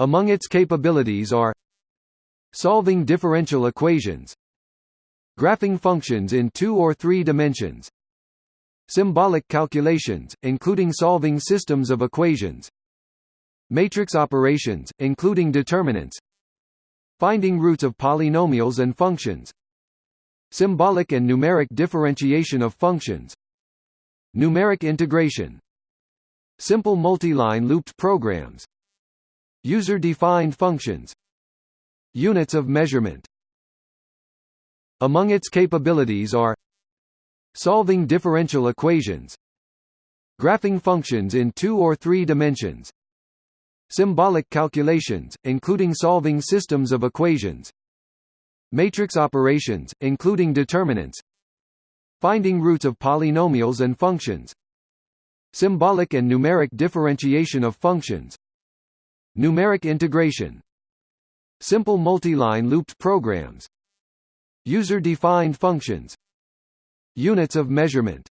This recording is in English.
Among its capabilities are solving differential equations, graphing functions in two or three dimensions, symbolic calculations, including solving systems of equations, matrix operations, including determinants, finding roots of polynomials and functions, symbolic and numeric differentiation of functions, numeric integration, simple multi-line looped programs, user-defined functions, units of measurement. Among its capabilities are solving differential equations, graphing functions in two or three dimensions, symbolic calculations, including solving systems of equations, matrix operations, including determinants, finding roots of polynomials and functions, symbolic and numeric differentiation of functions, numeric integration, simple multi-line looped programs, user-defined functions, units of measurement